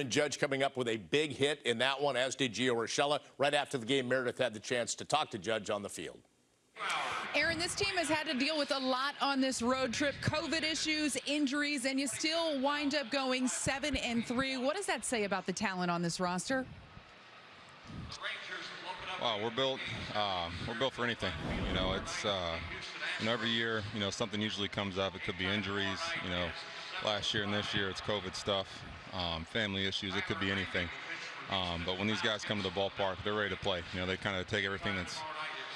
Aaron Judge coming up with a big hit in that one, as did Gio Urshela. Right after the game, Meredith had the chance to talk to Judge on the field. Aaron, this team has had to deal with a lot on this road trip COVID issues, injuries, and you still wind up going 7 and 3. What does that say about the talent on this roster? Wow, we're built. Uh, we're built for anything. You know, it's uh, you know every year. You know, something usually comes up. It could be injuries. You know, last year and this year it's COVID stuff, um, family issues. It could be anything. Um, but when these guys come to the ballpark, they're ready to play. You know, they kind of take everything that's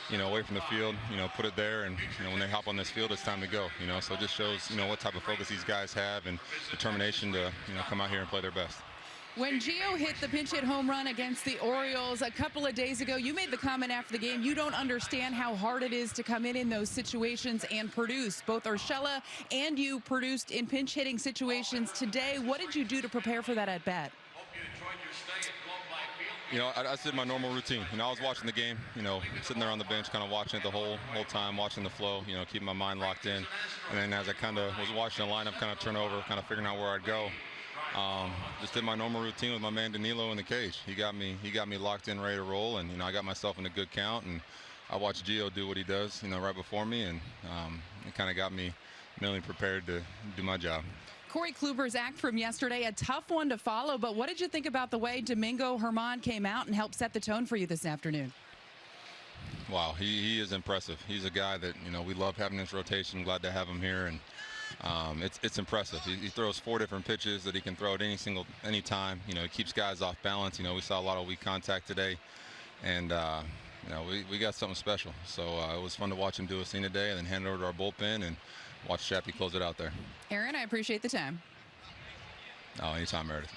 you know away from the field. You know, put it there, and you know when they hop on this field, it's time to go. You know, so it just shows you know what type of focus these guys have and determination to you know come out here and play their best. When Gio hit the pinch hit home run against the Orioles a couple of days ago, you made the comment after the game, you don't understand how hard it is to come in in those situations and produce. Both Urshela and you produced in pinch hitting situations today. What did you do to prepare for that at bat? You know, I, I did my normal routine. You know, I was watching the game, you know, sitting there on the bench, kind of watching it the whole whole time, watching the flow, you know, keeping my mind locked in. And then as I kind of was watching the lineup kind of turn over, kind of figuring out where I'd go, um, just did my normal routine with my man Danilo in the cage. He got me, he got me locked in, ready to roll, and you know I got myself in a good count, and I watched Gio do what he does, you know, right before me, and um, it kind of got me mentally prepared to do my job. Corey Kluber's act from yesterday, a tough one to follow, but what did you think about the way Domingo Germán came out and helped set the tone for you this afternoon? Wow, he, he is impressive. He's a guy that, you know, we love having this rotation. Glad to have him here. And um, it's it's impressive. He, he, throws four different pitches that he can throw at any single any time. You know, he keeps guys off balance. You know, we saw a lot of weak contact today, and uh, you know we, we got something special. So uh, it was fun to watch him do a scene today, and then hand it over to our bullpen and watch Chappie close it out there. Aaron, I appreciate the time. Oh, anytime, Meredith.